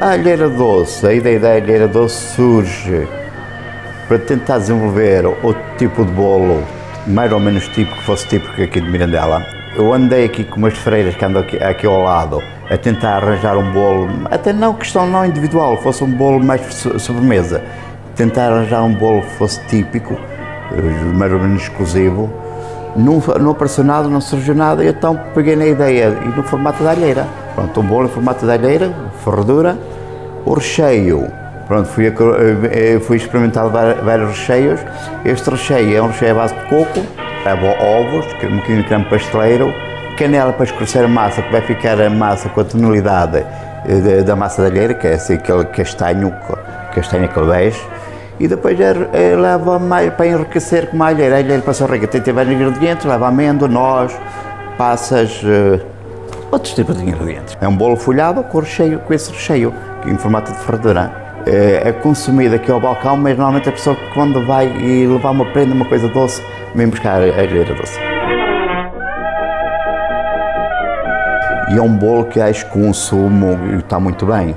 A alheira doce, a ideia da alheira doce surge para tentar desenvolver outro tipo de bolo, mais ou menos tipo que fosse típico aqui de Mirandela. Eu andei aqui com umas freiras que andam aqui, aqui ao lado a tentar arranjar um bolo, até não questão não individual, fosse um bolo mais sobremesa, tentar arranjar um bolo que fosse típico, eh, mais ou menos exclusivo. Não, não apareceu nada, não surgiu nada, então peguei na ideia e no formato da alheira. Pronto, um bolo em formato da alheira, ferradura, o recheio, pronto, fui, eh, fui experimentar vários recheios. Este recheio é um recheio à base de coco, ovos, um bocadinho de creme pasteleiro, canela para escurecer a massa, que vai ficar a massa com a tonalidade eh, da massa da alheira, que é assim aquele castanho, castanho bege, e depois é, é, leva para enriquecer com a alheira. A alheira passa rica, tem, vários ingredientes, leva amêndoa, noz, passas, uh, outros tipos de ingredientes. É um bolo folhado com, recheio, com esse recheio, em formato de ferradura. É, é consumido aqui ao balcão, mas normalmente a pessoa quando vai e levar uma prenda, uma coisa doce, vem buscar a alheira doce. E é um bolo que acho que consumo está muito bem.